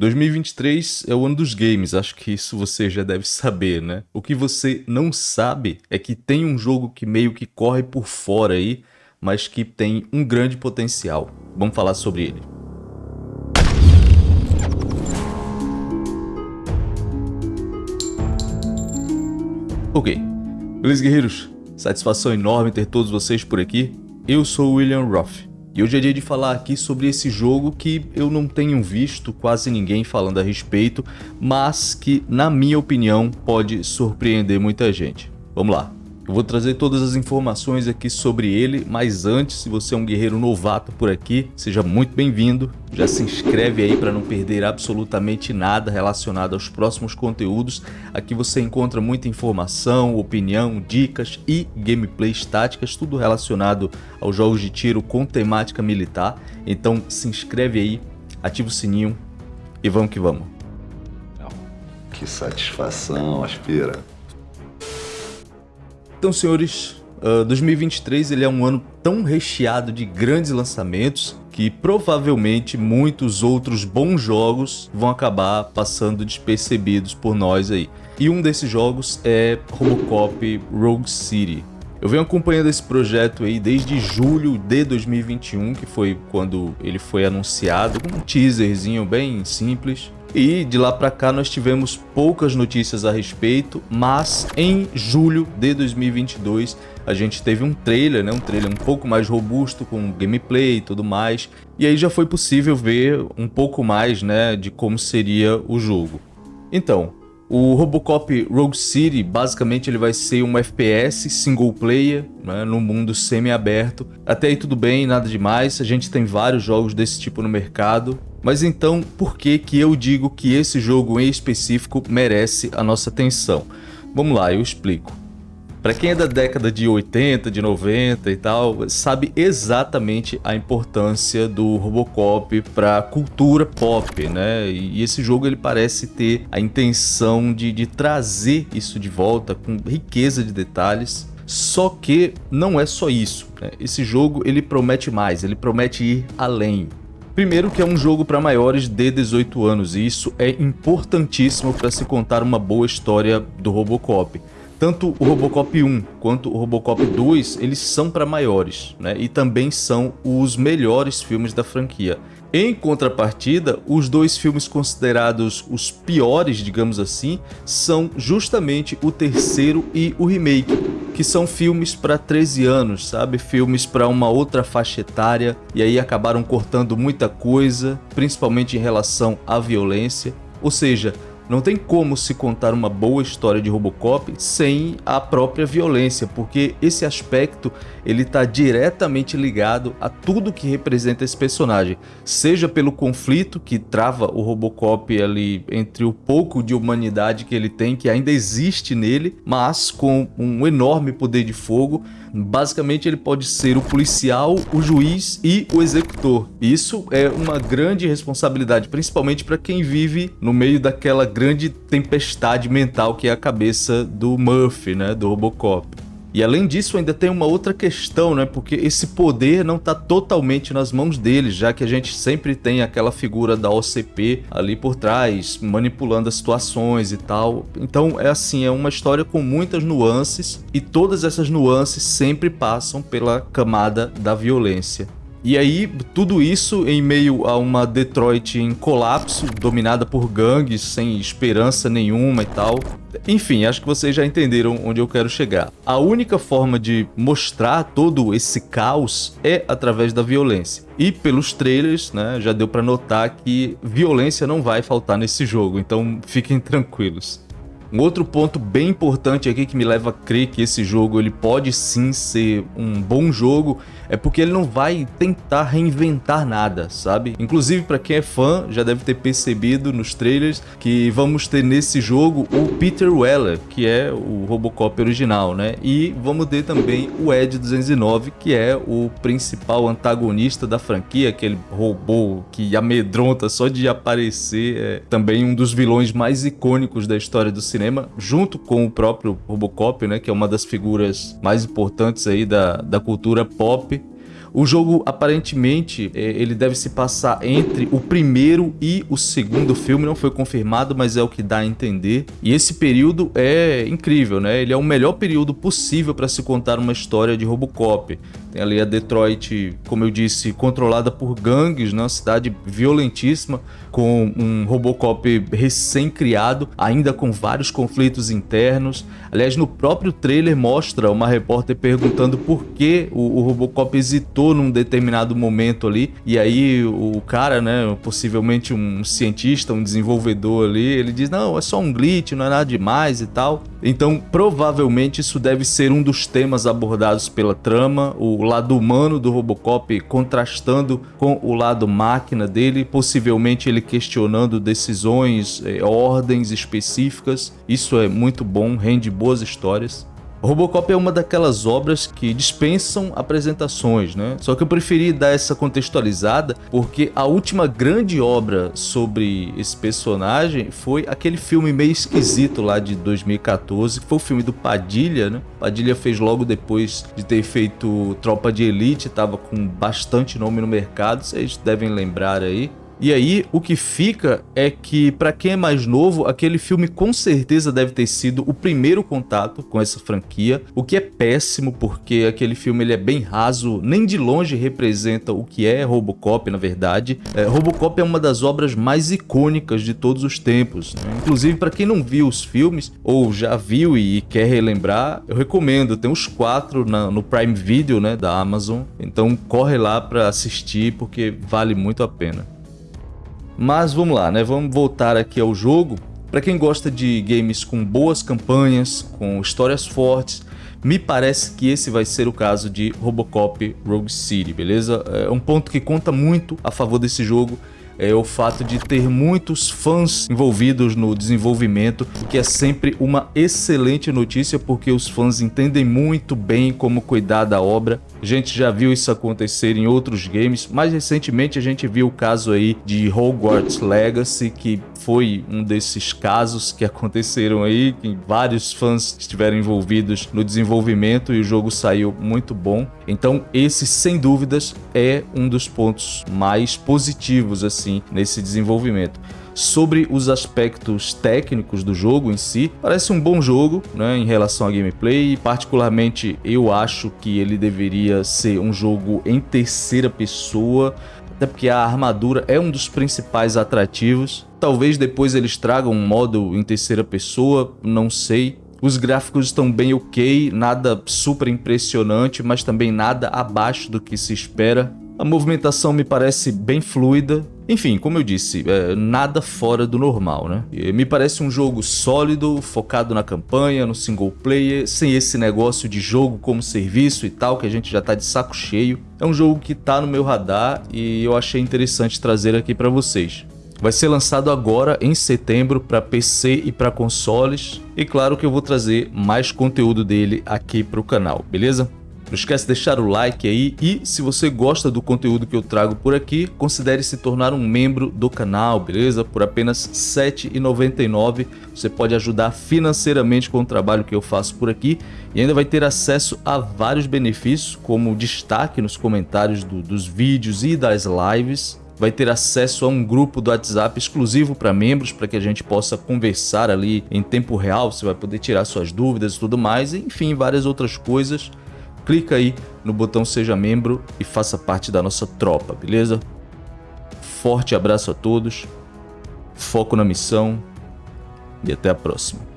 2023 é o ano dos games, acho que isso você já deve saber, né? O que você não sabe é que tem um jogo que meio que corre por fora aí, mas que tem um grande potencial. Vamos falar sobre ele. Ok, beleza guerreiros? Satisfação enorme ter todos vocês por aqui. Eu sou o William Roth. E hoje é dia de falar aqui sobre esse jogo que eu não tenho visto quase ninguém falando a respeito, mas que, na minha opinião, pode surpreender muita gente. Vamos lá. Eu vou trazer todas as informações aqui sobre ele, mas antes, se você é um guerreiro novato por aqui, seja muito bem-vindo. Já se inscreve aí para não perder absolutamente nada relacionado aos próximos conteúdos. Aqui você encontra muita informação, opinião, dicas e gameplays táticas, tudo relacionado aos jogos de tiro com temática militar. Então se inscreve aí, ativa o sininho e vamos que vamos. Que satisfação, aspira. Então, senhores, uh, 2023 ele é um ano tão recheado de grandes lançamentos que provavelmente muitos outros bons jogos vão acabar passando despercebidos por nós aí. E um desses jogos é Robocop Rogue City. Eu venho acompanhando esse projeto aí desde julho de 2021, que foi quando ele foi anunciado, com um teaserzinho bem simples. E de lá para cá nós tivemos poucas notícias a respeito, mas em julho de 2022 a gente teve um trailer, né, um trailer um pouco mais robusto com gameplay e tudo mais, e aí já foi possível ver um pouco mais, né, de como seria o jogo. Então, o Robocop Rogue City, basicamente ele vai ser um FPS single player, né, no mundo semi-aberto. Até aí tudo bem, nada demais, a gente tem vários jogos desse tipo no mercado. Mas então, por que que eu digo que esse jogo em específico merece a nossa atenção? Vamos lá, eu explico. Para quem é da década de 80, de 90 e tal, sabe exatamente a importância do Robocop para a cultura pop, né? E esse jogo ele parece ter a intenção de, de trazer isso de volta com riqueza de detalhes. Só que não é só isso. Né? Esse jogo ele promete mais, ele promete ir além. Primeiro que é um jogo para maiores de 18 anos e isso é importantíssimo para se contar uma boa história do Robocop. Tanto o Robocop 1 quanto o Robocop 2, eles são para maiores, né? E também são os melhores filmes da franquia. Em contrapartida, os dois filmes considerados os piores, digamos assim, são justamente o terceiro e o remake, que são filmes para 13 anos, sabe? Filmes para uma outra faixa etária, e aí acabaram cortando muita coisa, principalmente em relação à violência. Ou seja, não tem como se contar uma boa história de Robocop sem a própria violência, porque esse aspecto ele está diretamente ligado a tudo que representa esse personagem, seja pelo conflito que trava o Robocop ali entre o pouco de humanidade que ele tem, que ainda existe nele, mas com um enorme poder de fogo, Basicamente ele pode ser o policial, o juiz e o executor. Isso é uma grande responsabilidade, principalmente para quem vive no meio daquela grande tempestade mental que é a cabeça do Murphy, né, do Robocop. E além disso, ainda tem uma outra questão, né? Porque esse poder não está totalmente nas mãos deles, já que a gente sempre tem aquela figura da OCP ali por trás, manipulando as situações e tal. Então é assim, é uma história com muitas nuances e todas essas nuances sempre passam pela camada da violência. E aí, tudo isso em meio a uma Detroit em colapso, dominada por gangues, sem esperança nenhuma e tal. Enfim, acho que vocês já entenderam onde eu quero chegar. A única forma de mostrar todo esse caos é através da violência. E pelos trailers, né, já deu para notar que violência não vai faltar nesse jogo, então fiquem tranquilos. Um outro ponto bem importante aqui que me leva a crer que esse jogo ele pode sim ser um bom jogo é porque ele não vai tentar reinventar nada, sabe? Inclusive para quem é fã já deve ter percebido nos trailers que vamos ter nesse jogo o Peter Weller, que é o Robocop original, né? E vamos ter também o Ed 209, que é o principal antagonista da franquia, aquele robô que amedronta só de aparecer, é também um dos vilões mais icônicos da história do cinema junto com o próprio Robocop, né, que é uma das figuras mais importantes aí da, da cultura pop. O jogo, aparentemente, é, ele deve se passar entre o primeiro e o segundo filme, não foi confirmado, mas é o que dá a entender. E esse período é incrível, né? Ele é o melhor período possível para se contar uma história de Robocop. Tem ali a Detroit, como eu disse, controlada por gangues, né? uma cidade violentíssima, com um Robocop recém-criado, ainda com vários conflitos internos. Aliás, no próprio trailer mostra uma repórter perguntando por que o, o Robocop hesitou num determinado momento ali, e aí o cara, né, possivelmente um cientista, um desenvolvedor ali, ele diz, não, é só um glitch, não é nada demais e tal. Então, provavelmente isso deve ser um dos temas abordados pela trama, o lado humano do Robocop contrastando com o lado máquina dele, possivelmente ele questionando decisões, eh, ordens específicas. Isso é muito bom, rende boas histórias. Robocop é uma daquelas obras que dispensam apresentações, né? Só que eu preferi dar essa contextualizada porque a última grande obra sobre esse personagem foi aquele filme meio esquisito lá de 2014, que foi o filme do Padilha, né? Padilha fez logo depois de ter feito Tropa de Elite, tava com bastante nome no mercado, vocês devem lembrar aí. E aí, o que fica é que, para quem é mais novo, aquele filme com certeza deve ter sido o primeiro contato com essa franquia, o que é péssimo, porque aquele filme ele é bem raso, nem de longe representa o que é Robocop, na verdade. É, Robocop é uma das obras mais icônicas de todos os tempos. Né? Inclusive, para quem não viu os filmes, ou já viu e quer relembrar, eu recomendo, tem os quatro na, no Prime Video né, da Amazon, então corre lá para assistir, porque vale muito a pena. Mas vamos lá, né? Vamos voltar aqui ao jogo. Para quem gosta de games com boas campanhas, com histórias fortes, me parece que esse vai ser o caso de Robocop Rogue City, beleza? É um ponto que conta muito a favor desse jogo é o fato de ter muitos fãs envolvidos no desenvolvimento, o que é sempre uma excelente notícia porque os fãs entendem muito bem como cuidar da obra. A gente já viu isso acontecer em outros games, mais recentemente a gente viu o caso aí de Hogwarts Legacy, que foi um desses casos que aconteceram aí, que vários fãs estiveram envolvidos no desenvolvimento e o jogo saiu muito bom. Então esse, sem dúvidas, é um dos pontos mais positivos assim nesse desenvolvimento sobre os aspectos técnicos do jogo em si. Parece um bom jogo né, em relação à gameplay, particularmente eu acho que ele deveria ser um jogo em terceira pessoa, até porque a armadura é um dos principais atrativos. Talvez depois eles tragam um modo em terceira pessoa, não sei. Os gráficos estão bem ok, nada super impressionante, mas também nada abaixo do que se espera. A movimentação me parece bem fluida. Enfim, como eu disse, é, nada fora do normal, né? E me parece um jogo sólido, focado na campanha, no single player, sem esse negócio de jogo como serviço e tal, que a gente já tá de saco cheio. É um jogo que tá no meu radar e eu achei interessante trazer aqui para vocês. Vai ser lançado agora em setembro para PC e para consoles. E claro que eu vou trazer mais conteúdo dele aqui para o canal, beleza? Não esquece de deixar o like aí e se você gosta do conteúdo que eu trago por aqui, considere se tornar um membro do canal, beleza? Por apenas R$ 7,99 você pode ajudar financeiramente com o trabalho que eu faço por aqui e ainda vai ter acesso a vários benefícios, como destaque nos comentários do, dos vídeos e das lives, vai ter acesso a um grupo do WhatsApp exclusivo para membros, para que a gente possa conversar ali em tempo real, você vai poder tirar suas dúvidas e tudo mais, enfim, várias outras coisas. Clica aí no botão seja membro e faça parte da nossa tropa, beleza? Forte abraço a todos, foco na missão e até a próxima.